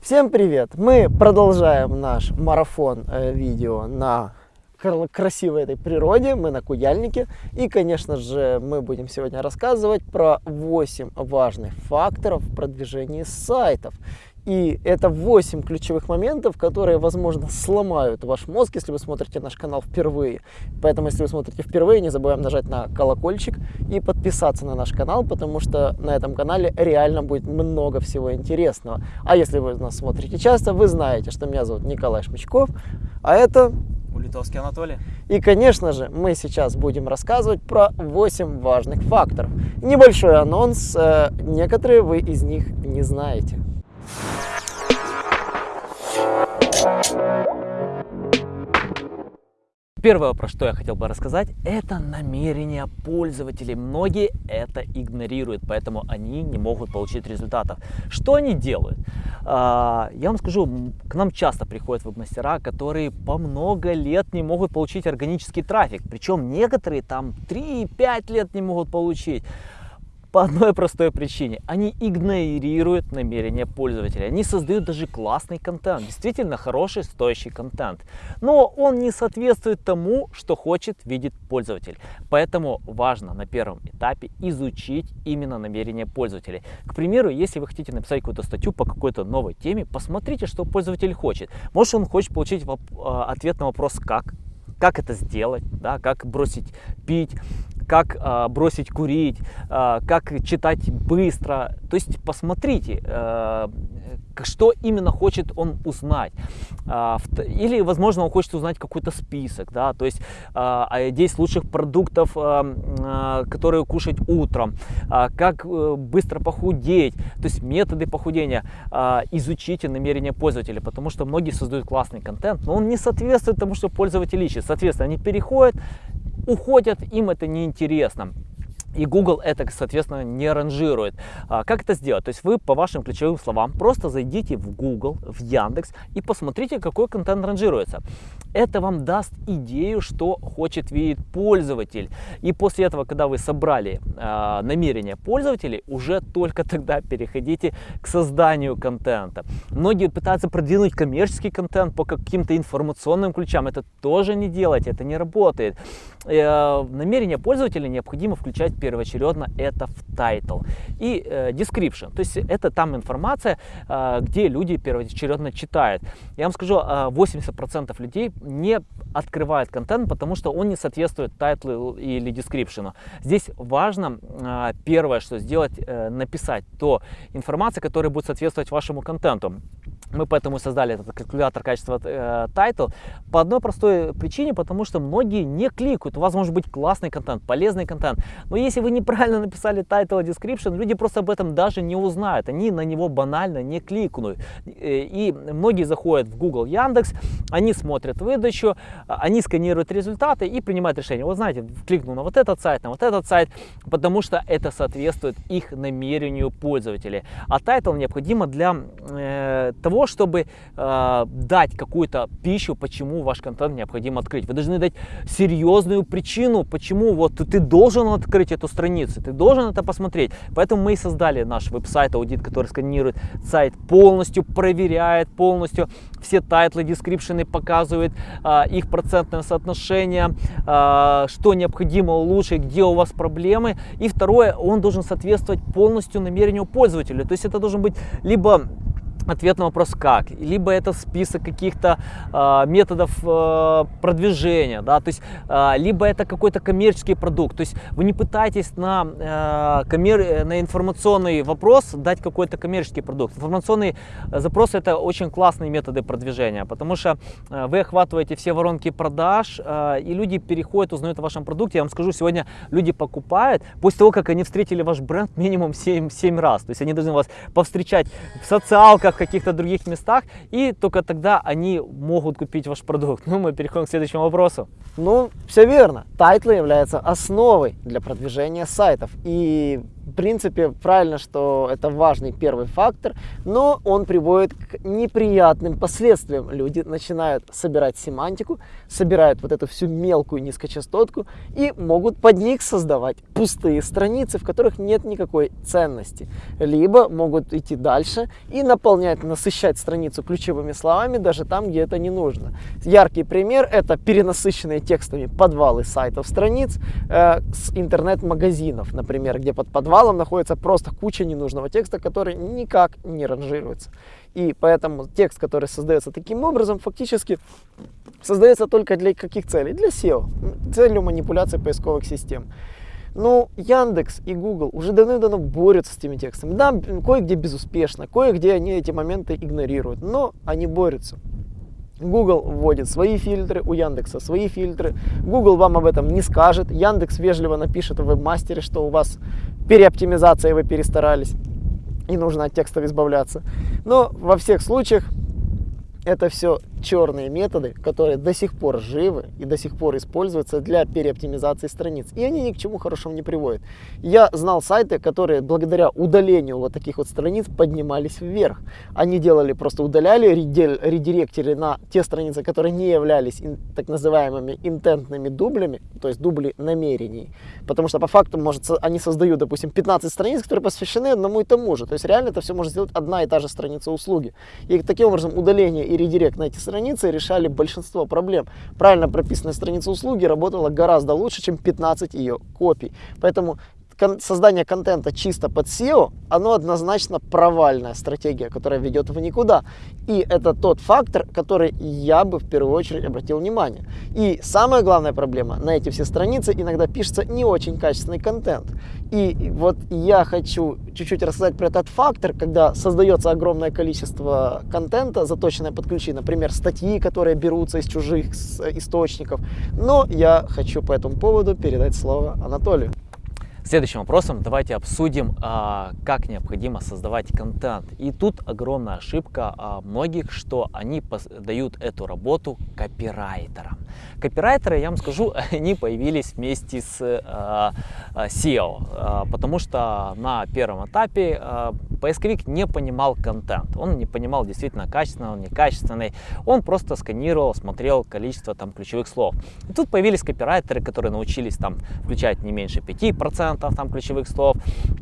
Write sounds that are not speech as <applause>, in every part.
Всем привет! Мы продолжаем наш марафон э, видео на красивой этой природе, мы на Куяльнике. И, конечно же, мы будем сегодня рассказывать про 8 важных факторов в продвижении сайтов. И это 8 ключевых моментов, которые, возможно, сломают ваш мозг, если вы смотрите наш канал впервые. Поэтому, если вы смотрите впервые, не забываем нажать на колокольчик и подписаться на наш канал, потому что на этом канале реально будет много всего интересного. А если вы нас смотрите часто, вы знаете, что меня зовут Николай Шмычков, а это... Улитовский Анатолий. И, конечно же, мы сейчас будем рассказывать про 8 важных факторов. Небольшой анонс, э, некоторые вы из них не знаете. Первое, про что я хотел бы рассказать, это намерение пользователей. Многие это игнорируют, поэтому они не могут получить результатов. Что они делают? А, я вам скажу, к нам часто приходят веб-мастера, которые по много лет не могут получить органический трафик. Причем некоторые там 3-5 лет не могут получить. По одной простой причине. Они игнорируют намерения пользователя. Они создают даже классный контент. Действительно хороший, стоящий контент. Но он не соответствует тому, что хочет видеть пользователь. Поэтому важно на первом этапе изучить именно намерения пользователей. К примеру, если вы хотите написать какую-то статью по какой-то новой теме, посмотрите, что пользователь хочет. Может он хочет получить а, ответ на вопрос «как?», как это сделать, да, как бросить пить, как э, бросить курить, э, как читать быстро. То есть посмотрите, э, что именно хочет он узнать. Или, возможно, он хочет узнать какой-то список, да, то есть 10 лучших продуктов, которые кушать утром, как э, быстро похудеть, то есть методы похудения. Изучите намерения пользователя, потому что многие создают классный контент, но он не соответствует тому, что пользователь ищет. Соответственно, они переходят уходят, им это неинтересно. И Google это, соответственно, не ранжирует. А, как это сделать? То есть вы по вашим ключевым словам просто зайдите в Google, в Яндекс и посмотрите, какой контент ранжируется. Это вам даст идею, что хочет видеть пользователь. И после этого, когда вы собрали э, намерения пользователей, уже только тогда переходите к созданию контента. Многие пытаются продвинуть коммерческий контент по каким-то информационным ключам. Это тоже не делайте, это не работает. Э, намерения пользователя необходимо включать первоочередно это в title и э, description. То есть это там информация, э, где люди первоочередно читают. Я вам скажу, 80% э, людей не открывают контент, потому что он не соответствует тайтлу или description. Здесь важно э, первое, что сделать, э, написать то информация, которая будет соответствовать вашему контенту. Мы поэтому создали этот калькулятор качества э, title по одной простой причине, потому что многие не кликают. У вас может быть классный контент, полезный контент, но если вы неправильно <laughs> написали title description, люди просто об этом даже не узнают, они на него банально не кликнут. Э, и многие заходят в Google, Яндекс, они смотрят выдачу, они сканируют результаты и принимают решение. Вот знаете, кликну на вот этот сайт, на вот этот сайт, потому что это соответствует их намерению пользователей. А title необходимо для э, того, того, чтобы э, дать какую-то пищу, почему ваш контент необходимо открыть. Вы должны дать серьезную причину, почему вот ты должен открыть эту страницу, ты должен это посмотреть. Поэтому мы и создали наш веб-сайт аудит, который сканирует сайт полностью, проверяет полностью все title ы, description ы, показывает э, их процентное соотношение, э, что необходимо улучшить, где у вас проблемы. И второе, он должен соответствовать полностью намерению пользователя. То есть это должен быть либо ответ на вопрос как, либо это список каких-то э, методов э, продвижения, да, то есть э, либо это какой-то коммерческий продукт, то есть вы не пытаетесь на, э, коммер... на информационный вопрос дать какой-то коммерческий продукт. Информационный запрос это очень классные методы продвижения, потому что э, вы охватываете все воронки продаж, э, и люди переходят, узнают о вашем продукте. Я вам скажу, сегодня люди покупают после того, как они встретили ваш бренд минимум 7, 7 раз, то есть они должны вас повстречать в социалках, каких-то других местах, и только тогда они могут купить ваш продукт. Ну, мы переходим к следующему вопросу. Ну, все верно. Тайтлы являются основой для продвижения сайтов. И В принципе, правильно, что это важный первый фактор, но он приводит к неприятным последствиям. Люди начинают собирать семантику, собирают вот эту всю мелкую низкочастотку и могут под них создавать пустые страницы, в которых нет никакой ценности. Либо могут идти дальше и наполнять, насыщать страницу ключевыми словами даже там, где это не нужно. Яркий пример это перенасыщенные текстами подвалы сайтов страниц э, с интернет-магазинов, например, где под подвалом находится просто куча ненужного текста, который никак не ранжируется. И поэтому текст, который создается таким образом, фактически создается только для каких целей? Для SEO, целью манипуляции поисковых систем. Ну, Яндекс и Google уже давно-давно борются с этими текстами. Да, кое-где безуспешно, кое-где они эти моменты игнорируют, но они борются. Google вводит свои фильтры, у Яндекса свои фильтры. Google вам об этом не скажет. Яндекс вежливо напишет в вебмастере, что у вас переоптимизация, вы перестарались и нужно от текстов избавляться. Но во всех случаях это все черные методы, которые до сих пор живы и до сих пор используются для переоптимизации страниц. И они ни к чему хорошему не приводят. Я знал сайты, которые благодаря удалению вот таких вот страниц поднимались вверх. Они делали, просто удаляли, редиректили на те страницы, которые не являлись так называемыми интентными дублями, то есть дубли намерений. Потому что по факту, может, они создают, допустим, 15 страниц, которые посвящены одному и тому же. То есть реально это все может сделать одна и та же страница услуги. И таким образом удаление и редирект на эти страницы решали большинство проблем. Правильно прописанная страница услуги работала гораздо лучше, чем 15 ее копий. Поэтому кон создание контента чисто под SEO, оно однозначно провальная стратегия, которая ведет в никуда. И это тот фактор, который я бы в первую очередь обратил внимание. И самая главная проблема, на эти все страницы иногда пишется не очень качественный контент. И вот я хочу чуть-чуть рассказать про этот фактор, когда создается огромное количество контента, заточенное под ключи, например, статьи, которые берутся из чужих источников. Но я хочу по этому поводу передать слово Анатолию. Следующим вопросом давайте обсудим, а, как необходимо создавать контент. И тут огромная ошибка а, многих, что они дают эту работу копирайтерам. Копирайтеры, я вам скажу, <laughs> они появились вместе с а, SEO, потому что на первом этапе поисковик не понимал контент, он не понимал действительно качественный, он некачественный, он просто сканировал, смотрел количество там ключевых слов. И тут появились копирайтеры, которые научились там включать не меньше 5% там ключевых слов,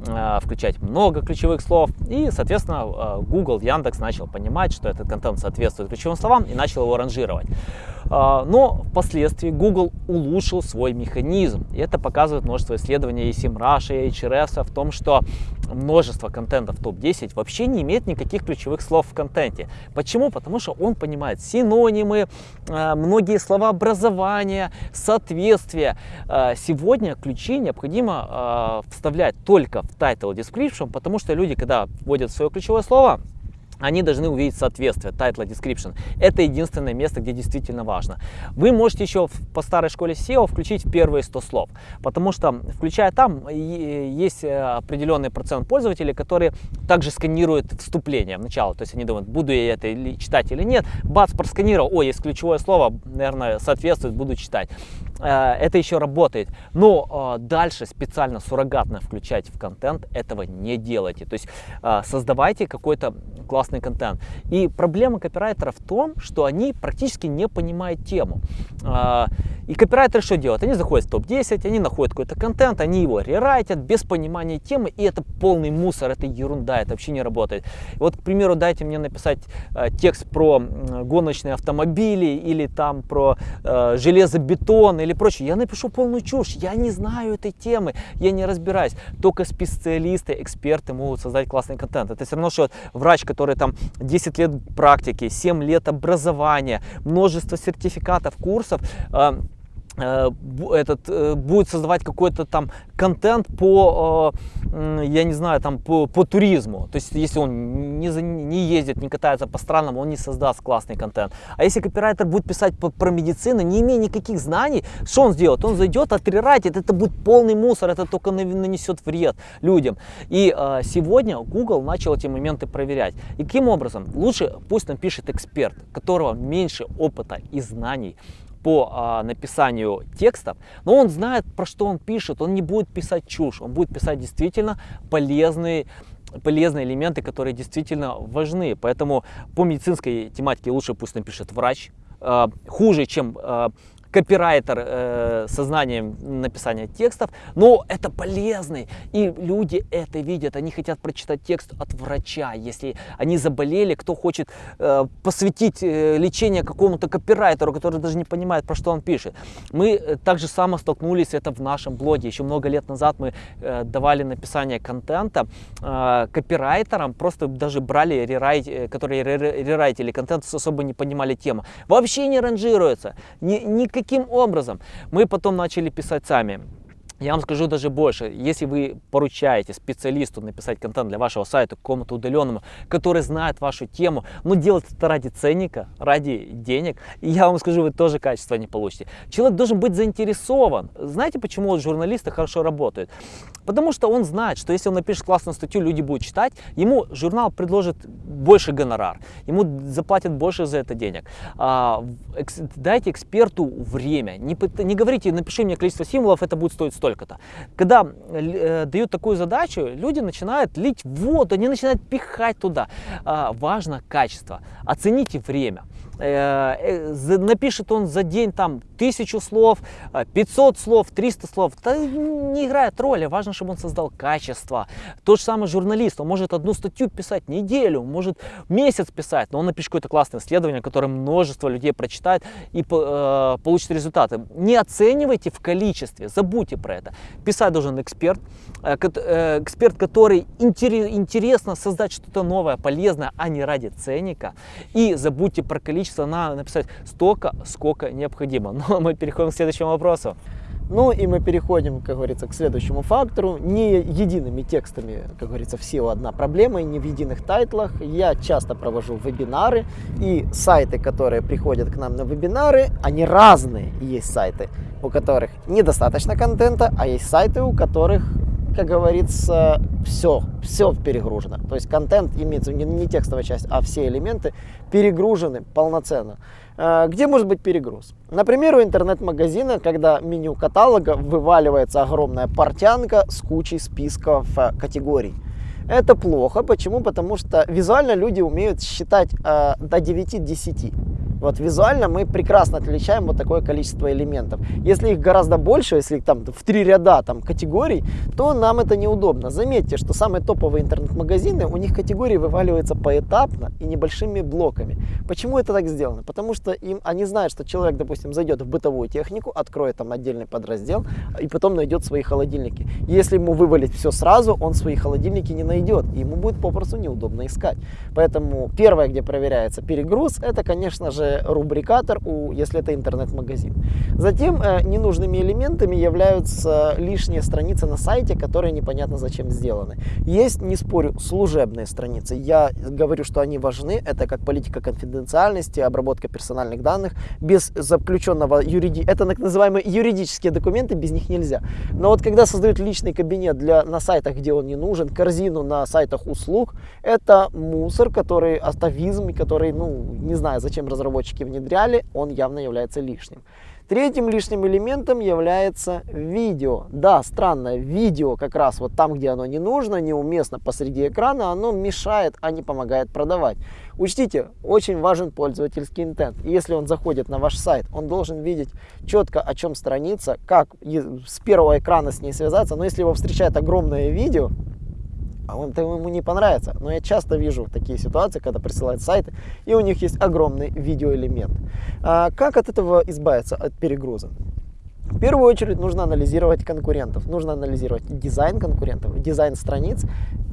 э, включать много ключевых слов. И, соответственно, э, Google, Яндекс начал понимать, что этот контент соответствует ключевым словам и начал его ранжировать. Э, но впоследствии Google улучшил свой механизм. И это показывает множество исследований и SEMrush, и HRS в том, что множество контента в топ-10 вообще не имеет никаких ключевых слов в контенте. Почему? Потому что он понимает синонимы, многие слова образования, соответствия. Сегодня ключи необходимо э, вставлять только в title description, потому что люди, когда вводят свое ключевое слово, они должны увидеть соответствие, title description. Это единственное место, где действительно важно. Вы можете еще по старой школе SEO включить первые 100 слов, потому что, включая там, есть э, определенный процент пользователей, которые также сканируют вступление в начало. То есть они думают, буду я это читать или нет. Бац, просканировал, о, есть ключевое слово, наверное, соответствует, буду читать. Э, это еще работает. Но э, дальше специально суррогатно включать в контент этого не делайте. То есть э, создавайте какой-то классный контент. И проблема копирайтера в том, что они практически не понимают тему. И копирайтеры что делают? Они заходят в топ-10, они находят какой-то контент, они его рерайтят без понимания темы, и это полный мусор, это ерунда, это вообще не работает. Вот, к примеру, дайте мне написать текст про гоночные автомобили или там про э, железобетон или прочее. Я напишу полную чушь, я не знаю этой темы, я не разбираюсь. Только специалисты, эксперты могут создать классный контент. Это все равно, что врач, который там 10 лет практики, 7 лет образования, множество сертификатов, курсов, э, этот э, будет создавать какой-то там контент по э, я не знаю там по, по туризму. То есть если он не, не ездит не катается по странам он не создаст классный контент. А если копирайтер будет писать по, про медицину не имея никаких знаний что он сделает? Он зайдет отрерайтит это будет полный мусор это только нанесет вред людям. И сегодня Google начал эти моменты проверять. И каким образом? Лучше пусть напишет эксперт которого меньше опыта и знаний по а, написанию текстов, но он знает, про что он пишет, он не будет писать чушь, он будет писать действительно полезные полезные элементы, которые действительно важны. Поэтому по медицинской тематике лучше пусть напишет врач. Э, хуже, чем э, копирайтер э, со знанием написания текстов, но это полезный. И люди это видят, они хотят прочитать текст от врача. Если они заболели, кто хочет э, посвятить э, лечение какому-то копирайтеру, который даже не понимает, про что он пишет. Мы э, также само столкнулись это в нашем блоге. Еще много лет назад мы э, давали написание контента э, копирайтерам, просто даже брали рерайт, э, которые рерайтили контент, особо не понимали тему. Вообще не ранжируется. Ни, никаких Каким образом? Мы потом начали писать сами. Я вам скажу даже больше, если вы поручаете специалисту написать контент для вашего сайта, какому-то удаленному, который знает вашу тему, но делать это ради ценника, ради денег, я вам скажу, вы тоже качество не получите. Человек должен быть заинтересован. Знаете, почему журналисты хорошо работают? Потому что он знает, что если он напишет классную статью, люди будут читать, ему журнал предложит больше гонорар, ему заплатят больше за это денег. А, экс, дайте эксперту время, не, не говорите, напиши мне количество символов, это будет стоить 100 столько-то. Когда э, дают такую задачу, люди начинают лить воду, они начинают пихать туда. Э, важно качество. Оцените время. Э, э, напишет он за день там тысячу слов, 500 слов, 300 слов, это не играет роли, важно, чтобы он создал качество. Тот же самый журналист, он может одну статью писать неделю, может месяц писать, но он напишет какое-то классное исследование, которое множество людей прочитает и э, получит результаты. Не оценивайте в количестве, забудьте про это. Писать должен эксперт, э, э, эксперт, который интересно создать что-то новое, полезное, а не ради ценника. И забудьте про количество, надо написать столько, сколько необходимо. <laughs> Но мы переходим к следующему вопросу. Ну и мы переходим, как говорится, к следующему фактору. Не едиными текстами, как говорится, все одна проблема, не в единых тайтлах. Я часто провожу вебинары, и сайты, которые приходят к нам на вебинары, они разные. Есть сайты, у которых недостаточно контента, а есть сайты, у которых как говорится, все, все перегружено. То есть контент имеется не, не текстовая часть, а все элементы перегружены полноценно. Э, где может быть перегруз? Например, у интернет-магазина, когда меню каталога вываливается огромная портянка с кучей списков э, категорий. Это плохо. Почему? Потому что визуально люди умеют считать э, до 9-10. Вот визуально мы прекрасно отличаем вот такое количество элементов. Если их гораздо больше, если их там в три ряда там категорий, то нам это неудобно. Заметьте, что самые топовые интернет-магазины, у них категории вываливаются поэтапно и небольшими блоками. Почему это так сделано? Потому что им, они знают, что человек, допустим, зайдет в бытовую технику, откроет там отдельный подраздел и потом найдет свои холодильники. Если ему вывалить все сразу, он свои холодильники не найдет, и ему будет попросту неудобно искать. Поэтому первое, где проверяется перегруз, это, конечно же, рубрикатор, у, если это интернет-магазин. Затем э, ненужными элементами являются лишние страницы на сайте, которые непонятно зачем сделаны. Есть, не спорю, служебные страницы. Я говорю, что они важны. Это как политика конфиденциальности, обработка персональных данных. Без заключенного юриди... Это так называемые юридические документы, без них нельзя. Но вот когда создают личный кабинет для... на сайтах, где он не нужен, корзину на сайтах услуг, это мусор, который атовизм, который, ну, не знаю, зачем разработать разработчики внедряли, он явно является лишним. Третьим лишним элементом является видео. Да, странное видео как раз вот там, где оно не нужно, неуместно посреди экрана, оно мешает, а не помогает продавать. Учтите, очень важен пользовательский интент. Если он заходит на ваш сайт, он должен видеть четко, о чем страница, как с первого экрана с ней связаться. Но если его встречает огромное видео, а он, ему не понравится. Но я часто вижу такие ситуации, когда присылают сайты, и у них есть огромный видеоэлемент. А как от этого избавиться, от перегруза? В первую очередь нужно анализировать конкурентов, нужно анализировать дизайн конкурентов, дизайн страниц.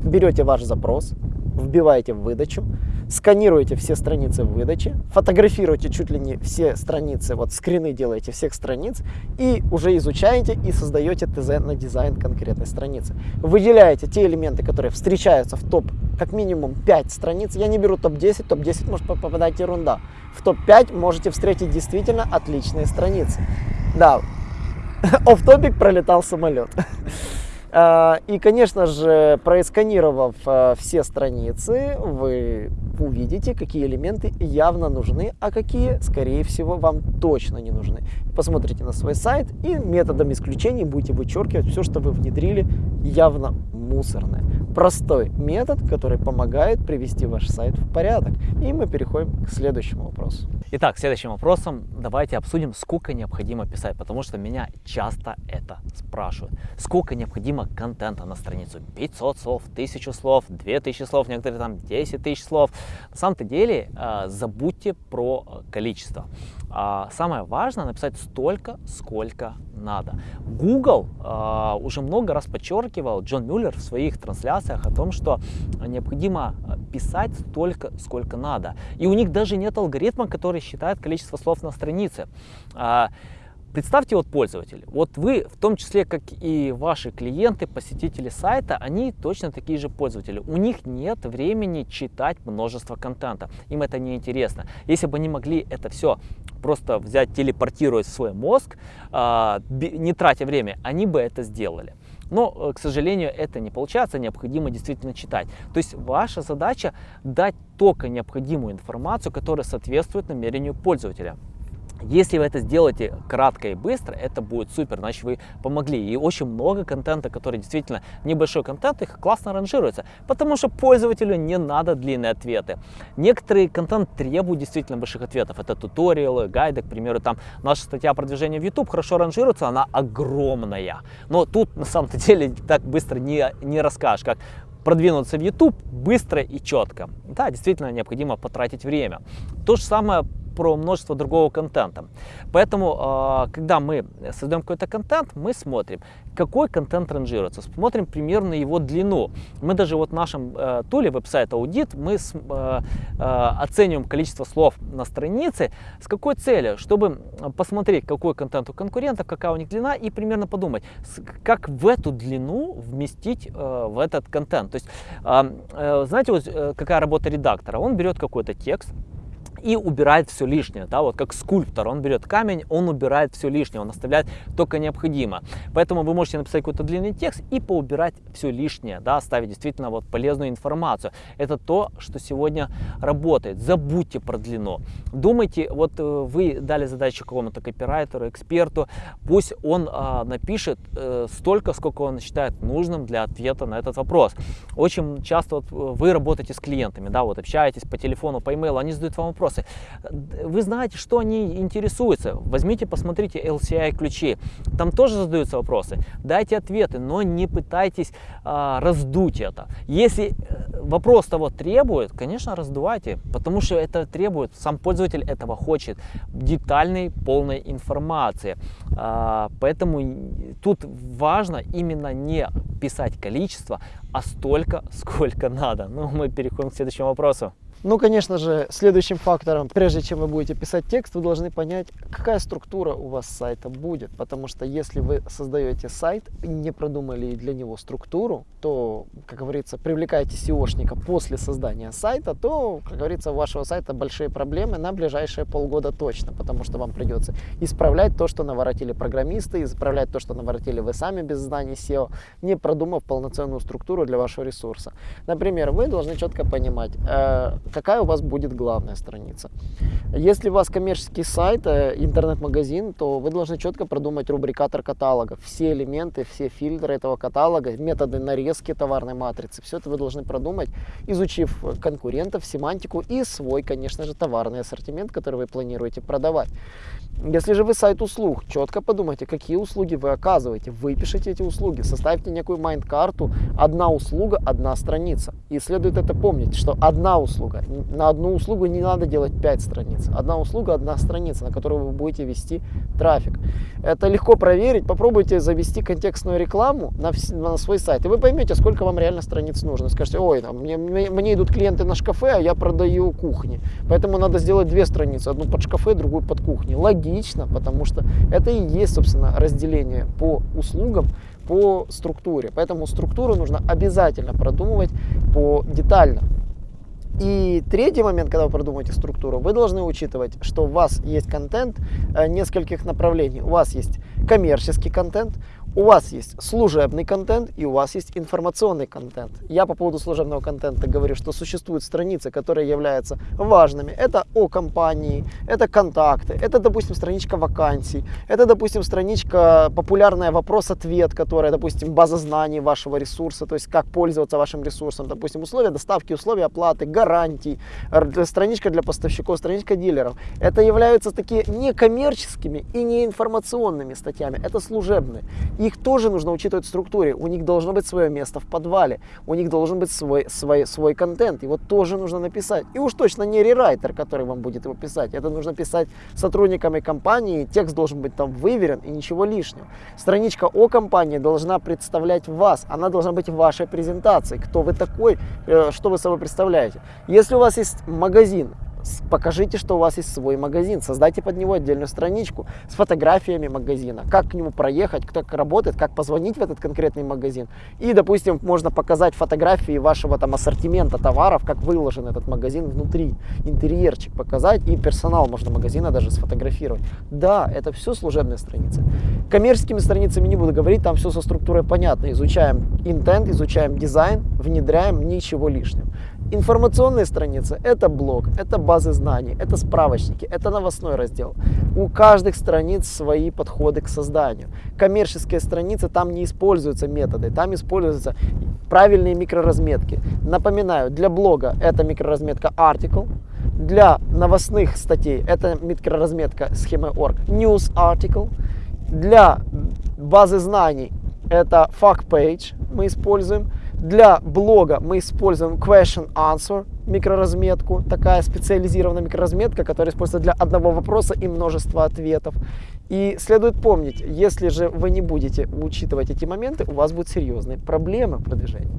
Берете ваш запрос, вбиваете в выдачу, сканируете все страницы в выдаче, фотографируете чуть ли не все страницы, вот скрины делаете всех страниц и уже изучаете и создаете ТЗ на дизайн конкретной страницы. Выделяете те элементы, которые встречаются в топ как минимум 5 страниц. Я не беру топ-10, топ-10 может попадать ерунда. В топ-5 можете встретить действительно отличные страницы. Да, <laughs> оф топик пролетал самолет. <laughs> А, и, конечно же, просканировав а, все страницы, вы увидите, какие элементы явно нужны, а какие, скорее всего, вам точно не нужны. Посмотрите на свой сайт и методом исключений будете вычеркивать все, что вы внедрили, явно мусорное. Простой метод, который помогает привести ваш сайт в порядок. И мы переходим к следующему вопросу. Итак, следующим вопросом давайте обсудим, сколько необходимо писать, потому что меня часто это спрашивают. Сколько необходимо контента на страницу? 500 слов, 1000 слов, 2000 слов, некоторые там 10 тысяч слов. На самом-то деле э, забудьте про количество. А самое важное написать столько, сколько надо. Google э, уже много раз подчеркивал, Джон Мюллер в своих трансляциях о том, что необходимо писать столько, сколько надо. И у них даже нет алгоритма, который считает количество слов на странице. Э, Представьте вот пользователь, вот вы, в том числе, как и ваши клиенты, посетители сайта, они точно такие же пользователи. У них нет времени читать множество контента, им это не интересно. Если бы они могли это все просто взять, телепортировать в свой мозг, а, не тратя время, они бы это сделали. Но, э, к сожалению, это не получается, необходимо действительно читать. То есть ваша задача дать только необходимую информацию, которая соответствует намерению пользователя. Если вы это сделаете кратко и быстро, это будет супер, значит вы помогли. И очень много контента, который действительно небольшой контент, их классно ранжируется, потому что пользователю не надо длинные ответы. Некоторые контент требуют действительно больших ответов. Это туториалы, гайды, к примеру, там наша статья продвижения в YouTube хорошо ранжируется, она огромная. Но тут на самом деле <laughs> так быстро не, не расскажешь, как продвинуться в YouTube быстро и четко. Да, действительно необходимо потратить время. То же самое про множество другого контента. Поэтому, а, когда мы создаем какой-то контент, мы смотрим, какой контент ранжируется, смотрим примерно его длину. Мы даже вот в нашем э, туле веб-сайт аудит, мы э, э, оцениваем количество слов на странице, с какой целью, чтобы посмотреть, какой контент у конкурентов, какая у них длина, и примерно подумать, как в эту длину вместить в этот контент. То есть, знаете, вот какая работа редактора? Он берет какой-то текст, и убирает все лишнее, да, вот как скульптор, он берет камень, он убирает все лишнее, он оставляет только необходимо. Поэтому вы можете написать какой-то длинный текст и поубирать все лишнее, да, оставить действительно вот полезную информацию. Это то, что сегодня работает. Забудьте про длину. Думайте, вот э, вы дали задачу какому-то копирайтеру, эксперту, пусть он а, напишет э, столько, сколько он считает нужным для ответа на этот вопрос. Очень часто вот вы работаете с клиентами, да, вот общаетесь по телефону, по имейлу, они задают вам вопрос, вопросы. Вы знаете, что они интересуются. Возьмите, посмотрите LCI ключи. Там тоже задаются вопросы. Дайте ответы, но не пытайтесь а, раздуть это. Если э, вопрос того требует, конечно, раздувайте, потому что это требует, сам пользователь этого хочет, детальной, полной информации. А, поэтому тут важно именно не писать количество, а столько, сколько надо. Ну, мы переходим к следующему вопросу. Ну, конечно же, следующим фактором, прежде чем вы будете писать текст, вы должны понять, какая структура у вас сайта будет. Потому что если вы создаете сайт не продумали для него структуру, то, как говорится, привлекаете SEOшника после создания сайта, то, как говорится, у вашего сайта большие проблемы на ближайшие полгода точно. Потому что вам придется исправлять то, что наворотили программисты, исправлять то, что наворотили вы сами без знаний SEO, не продумав полноценную структуру для вашего ресурса. Например, вы должны четко понимать, э, какая у вас будет главная страница. Если у вас коммерческий сайт, э, интернет-магазин, то вы должны четко продумать рубрикатор каталога. Все элементы, все фильтры этого каталога, методы нарезки товарной матрицы. Все это вы должны продумать, изучив конкурентов, семантику и свой, конечно же, товарный ассортимент, который вы планируете продавать. Если же вы сайт услуг, четко подумайте, какие услуги вы оказываете, выпишите эти услуги, составьте некую майнд-карту, одна услуга, одна страница. И следует это помнить, что одна услуга, на одну услугу не надо делать 5 страниц, одна услуга, одна страница, на которую вы будете вести трафик. Это легко проверить, попробуйте завести контекстную рекламу на, на свой сайт, и вы поймете, сколько вам реально страниц нужно. Скажете, ой, там, мне, мне, идут клиенты на шкафе, а я продаю кухни, поэтому надо сделать две страницы, одну под шкафе, другую под кухни. Логично, потому что это и есть, собственно, разделение по услугам, по структуре. Поэтому структуру нужно обязательно продумывать по детально. И третий момент, когда вы продумываете структуру, вы должны учитывать, что у вас есть контент э, нескольких направлений. У вас есть коммерческий контент, у вас есть служебный контент и у вас есть информационный контент. Я по поводу служебного контента говорю, что существуют страницы, которые являются важными. Это о компании, это контакты, это, допустим, страничка вакансий, это, допустим, страничка популярная вопрос-ответ, которая, допустим, база знаний вашего ресурса, то есть как пользоваться вашим ресурсом, допустим, условия доставки, условия оплаты, гарантий, страничка для поставщиков, страничка дилеров. Это являются такие некоммерческими и не информационными статьями, это служебные их тоже нужно учитывать в структуре. У них должно быть свое место в подвале, у них должен быть свой, свой, свой контент. Его тоже нужно написать. И уж точно не рерайтер, который вам будет его писать. Это нужно писать сотрудниками компании, текст должен быть там выверен и ничего лишнего. Страничка о компании должна представлять вас, она должна быть в вашей презентации. Кто вы такой, э, что вы собой представляете. Если у вас есть магазин, покажите, что у вас есть свой магазин, создайте под него отдельную страничку с фотографиями магазина, как к нему проехать, как работает, как позвонить в этот конкретный магазин. И, допустим, можно показать фотографии вашего там ассортимента товаров, как выложен этот магазин внутри, интерьерчик показать, и персонал можно магазина даже сфотографировать. Да, это все служебные страницы. Коммерческими страницами не буду говорить, там все со структурой понятно. Изучаем интент, изучаем дизайн, внедряем, ничего лишнего. Информационные страницы – это блог, это базы знаний, это справочники, это новостной раздел. У каждых страниц свои подходы к созданию. Коммерческие страницы, там не используются методы, там используются правильные микроразметки. Напоминаю, для блога это микроразметка article, для новостных статей это микроразметка схемы org news article, для базы знаний это fact page мы используем, для блога мы используем question answer микроразметку, такая специализированная микроразметка, которая используется для одного вопроса и множества ответов. И следует помнить, если же вы не будете учитывать эти моменты, у вас будут серьезные проблемы в продвижении.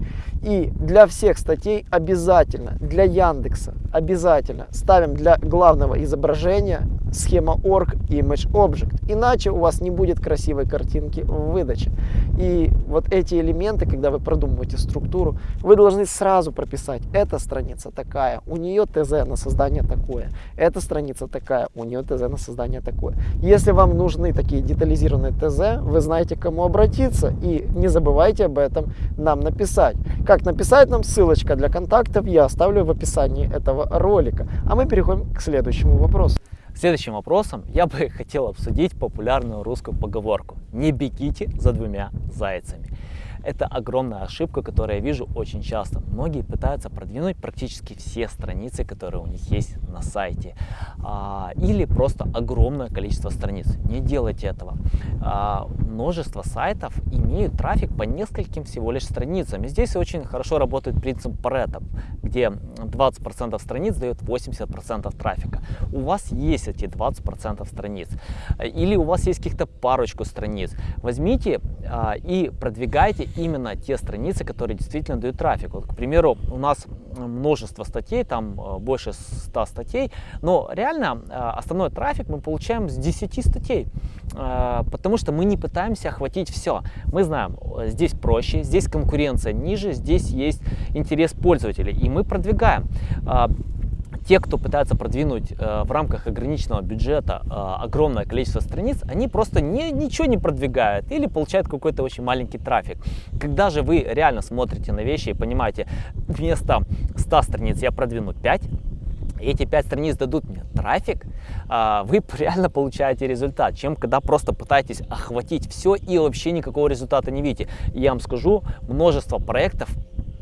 И для всех статей обязательно, для Яндекса обязательно ставим для главного изображения схема org image object. Иначе у вас не будет красивой картинки в выдаче. И вот эти элементы, когда вы продумываете структуру, вы должны сразу прописать. Эта страница такая, у нее ТЗ на создание такое. Эта страница такая, у нее ТЗ на создание такое. Если вам нужны такие детализированные ТЗ, вы знаете, к кому обратиться. И не забывайте об этом нам написать. Как написать нам, ссылочка для контактов я оставлю в описании этого ролика. А мы переходим к следующему вопросу. Следующим вопросом я бы <laughs> хотел обсудить популярную русскую поговорку «Не бегите за двумя зайцами». Это огромная ошибка, которую я вижу очень часто. Многие пытаются продвинуть практически все страницы, которые у них есть на сайте. А, или просто огромное количество страниц. Не делайте этого. А, множество сайтов имеют трафик по нескольким всего лишь страницам. И здесь очень хорошо работает принцип Pareto, где 20% страниц дает 80% трафика. У вас есть эти 20% страниц. Или у вас есть каких-то парочку страниц. Возьмите и продвигайте именно те страницы, которые действительно дают трафик. Вот, к примеру, у нас множество статей, там э, больше 100 статей, но реально э, основной трафик мы получаем с 10 статей, потому что мы не пытаемся охватить все. Мы знаем, здесь проще, здесь конкуренция ниже, здесь есть интерес пользователей, и мы продвигаем те, кто пытается продвинуть э, в рамках ограниченного бюджета э, огромное количество страниц, они просто не, ничего не продвигают или получают какой-то очень маленький трафик. Когда же вы реально смотрите на вещи и понимаете, вместо 100 страниц я продвину 5, эти 5 страниц дадут мне трафик, э, вы <laughs> реально получаете результат, чем когда просто пытаетесь охватить все и вообще никакого результата не видите. Я вам скажу, множество проектов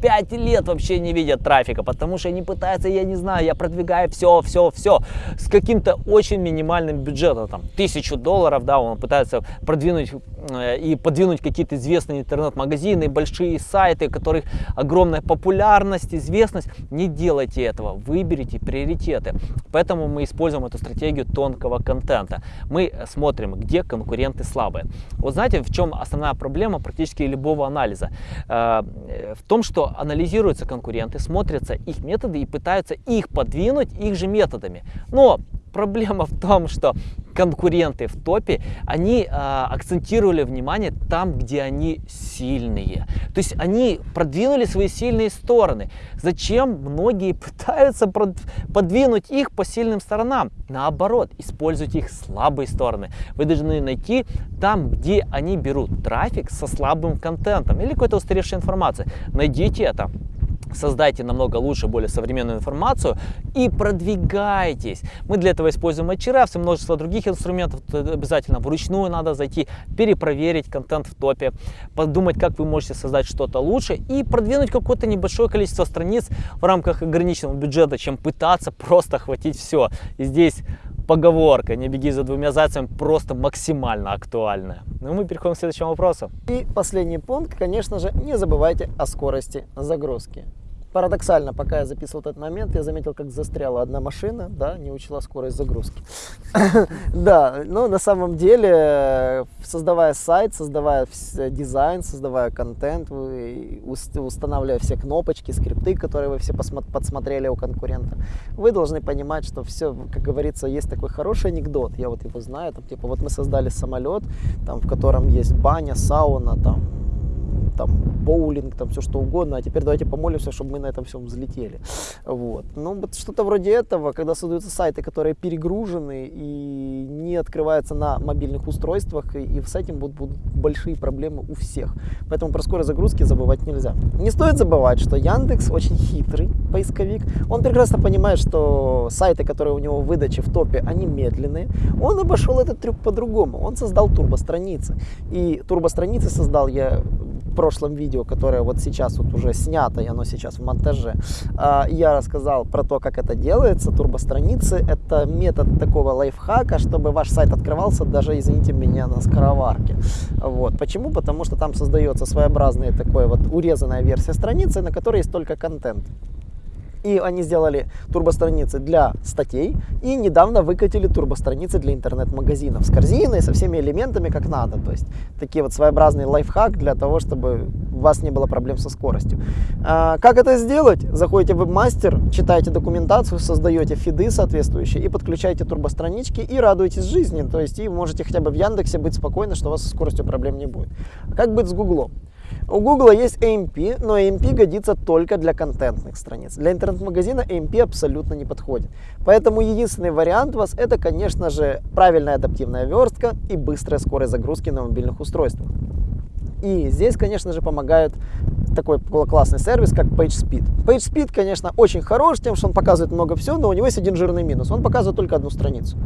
5 лет вообще не видят трафика, потому что они пытаются, я не знаю, я продвигаю все, все, все с каким-то очень минимальным бюджетом, там, тысячу долларов, да, он пытается продвинуть э, и подвинуть какие-то известные интернет-магазины, большие сайты, у которых огромная популярность, известность. Не делайте этого, выберите приоритеты. Поэтому мы используем эту стратегию тонкого контента. Мы смотрим, где конкуренты слабые. Вот знаете, в чем основная проблема практически любого анализа? Э, в том, что анализируются конкуренты, смотрятся их методы и пытаются их подвинуть их же методами. Но проблема в том, что конкуренты в топе, они а, акцентировали внимание там, где они сильные. То есть они продвинули свои сильные стороны. Зачем многие <laughs> пытаются подвинуть их по сильным сторонам? Наоборот, используйте их слабые стороны. Вы должны найти там, где они берут трафик со слабым контентом или какой-то устаревшей информацией. Найдите это создайте намного лучше, более современную информацию и продвигайтесь. Мы для этого используем HRFs и множество других инструментов. Обязательно вручную надо зайти, перепроверить контент в топе, подумать, как вы можете создать что-то лучше и продвинуть какое-то небольшое количество страниц в рамках ограниченного бюджета, чем пытаться просто охватить все. И здесь поговорка «не беги за двумя зайцами» просто максимально актуальная. Ну мы переходим к следующему вопросу. И последний пункт, конечно же, не забывайте о скорости загрузки. Парадоксально, пока я записывал этот момент, я заметил, как застряла одна машина, да, не учла скорость загрузки. <coughs> Да, но на самом деле, создавая сайт, создавая дизайн, создавая контент, устанавливая все кнопочки, скрипты, которые вы все подсмотрели у конкурента, вы должны понимать, что все, как говорится, есть такой хороший анекдот, я вот его знаю, там, типа, вот мы создали самолет, там, в котором есть баня, сауна, там, там, боулинг, там, все что угодно, а теперь давайте помолимся, чтобы мы на этом всем взлетели. Вот. Ну, вот что-то вроде этого, когда создаются сайты, которые перегружены и не открываются на мобильных устройствах, и, и с этим будут, будут большие проблемы у всех. Поэтому про скорость загрузки забывать нельзя. Не стоит забывать, что Яндекс очень хитрый поисковик. Он прекрасно понимает, что сайты, которые у него в выдаче в топе, они медленные. Он обошел этот трюк по-другому. Он создал турбостраницы. И турбостраницы создал я прошлом видео, которое вот сейчас вот уже снято, и оно сейчас в монтаже, а, я рассказал про то, как это делается. Турбостраницы – это метод такого лайфхака, чтобы ваш сайт открывался даже, извините меня, на скороварке. Вот. Почему? Потому что там создается своеобразная такой вот урезанная версия страницы, на которой есть только контент. И они сделали турбостраницы для статей и недавно выкатили турбостраницы для интернет-магазинов с корзиной, со всеми элементами как надо. То есть такие вот своеобразный лайфхак для того, чтобы у вас не было проблем со скоростью. А, как это сделать? Заходите в вебмастер, читаете документацию, создаете фиды соответствующие и подключаете турбостранички и радуетесь жизни. То есть и можете хотя бы в Яндексе быть спокойны, что у вас со скоростью проблем не будет. А как быть с Гуглом? У Google есть AMP, но AMP годится только для контентных страниц. Для интернет-магазина AMP абсолютно не подходит. Поэтому единственный вариант у вас это, конечно же, правильная адаптивная верстка и быстрая скорость загрузки на мобильных устройствах. И здесь, конечно же, помогает такой классный сервис, как PageSpeed. PageSpeed, конечно, очень хорош тем, что он показывает много всего, но у него есть один жирный минус. Он показывает только одну страницу.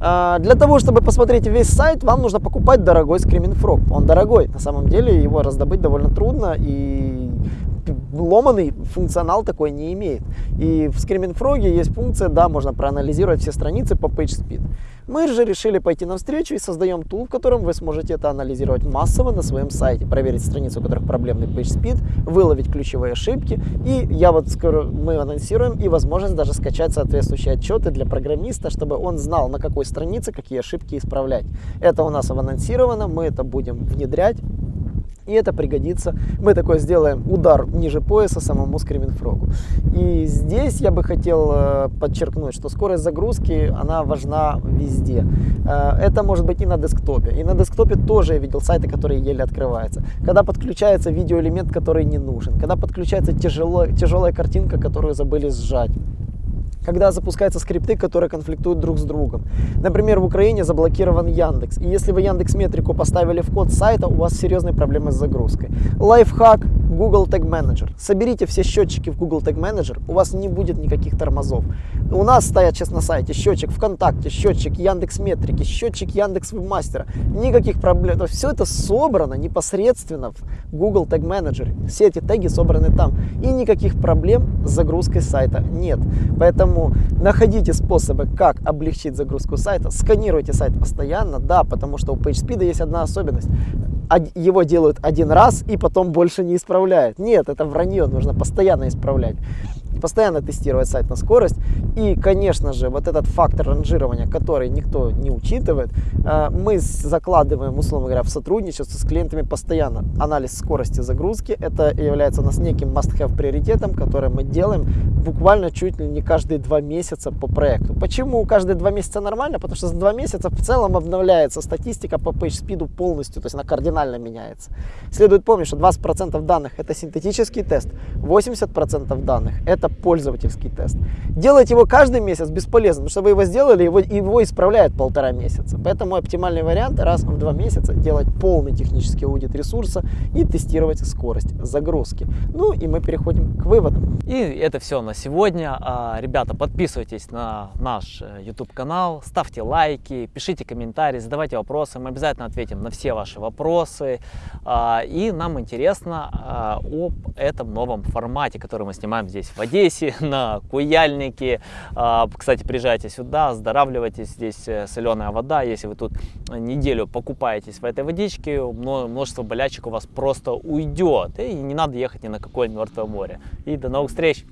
А, для того, чтобы посмотреть весь сайт, вам нужно покупать дорогой Screaming Frog. Он дорогой, на самом деле его раздобыть довольно трудно и ломанный функционал такой не имеет. И в Screaming Frog есть функция, да, можно проанализировать все страницы по PageSpeed. Мы же решили пойти навстречу и создаем тул, в котором вы сможете это анализировать массово на своем сайте, проверить страницу, у которых проблемный PageSpeed, выловить ключевые ошибки. И я вот скоро мы анонсируем и возможность даже скачать соответствующие отчеты для программиста, чтобы он знал, на какой странице какие ошибки исправлять. Это у нас анонсировано, мы это будем внедрять. И это пригодится. Мы такой сделаем удар ниже пояса самому скриминфрогу. И здесь я бы хотел э, подчеркнуть, что скорость загрузки, она важна везде. Э, это может быть и на десктопе. И на десктопе тоже я видел сайты, которые еле открываются. Когда подключается видеоэлемент, который не нужен. Когда подключается тяжело, тяжелая картинка, которую забыли сжать когда запускаются скрипты, которые конфликтуют друг с другом. Например, в Украине заблокирован Яндекс. И если вы Яндекс Метрику поставили в код сайта, у вас серьезные проблемы с загрузкой. Лайфхак Google Tag Manager. Соберите все счетчики в Google Tag Manager, у вас не будет никаких тормозов. У нас стоят сейчас на сайте счетчик ВКонтакте, счетчик Яндекс Метрики, счетчик Яндекс Вебмастера. Никаких проблем. Все это собрано непосредственно в Google Tag Manager. Все эти теги собраны там. И никаких проблем с загрузкой сайта нет. Поэтому находите способы, как облегчить загрузку сайта. Сканируйте сайт постоянно, да, потому что у PageSpeed есть одна особенность его делают один раз и потом больше не исправляют. Нет, это вранье, нужно постоянно исправлять. Постоянно тестировать сайт на скорость. И, конечно же, вот этот фактор ранжирования, который никто не учитывает, э, мы закладываем, условно говоря, в сотрудничество с клиентами постоянно анализ скорости загрузки. Это является у нас неким must-have приоритетом, который мы делаем буквально чуть ли не каждые два месяца по проекту. Почему каждые два месяца нормально? Потому что за два месяца в целом обновляется статистика по PageSpeed полностью, то есть она кардинально меняется. Следует помнить, что 20% данных это синтетический тест, 80% данных это пользовательский тест. Делать его каждый месяц бесполезно, потому что вы его сделали, его, его исправляют полтора месяца. Поэтому оптимальный вариант раз в два месяца делать полный технический аудит ресурса и тестировать скорость загрузки. Ну и мы переходим к выводам. И это все на сегодня. А, ребята, подписывайтесь на наш э, YouTube канал, ставьте лайки, пишите комментарии, задавайте вопросы. Мы обязательно ответим на все ваши вопросы. А, и нам интересно а, об этом новом формате, который мы снимаем здесь в Одессе, <laughs> на Куяльнике. Кстати, приезжайте сюда, оздоравливайтесь. Здесь э, соленая вода. Если вы тут неделю покупаетесь в этой водичке, множество болячек у вас просто уйдет. И не надо ехать ни на какое мертвое море. И до новых встреч!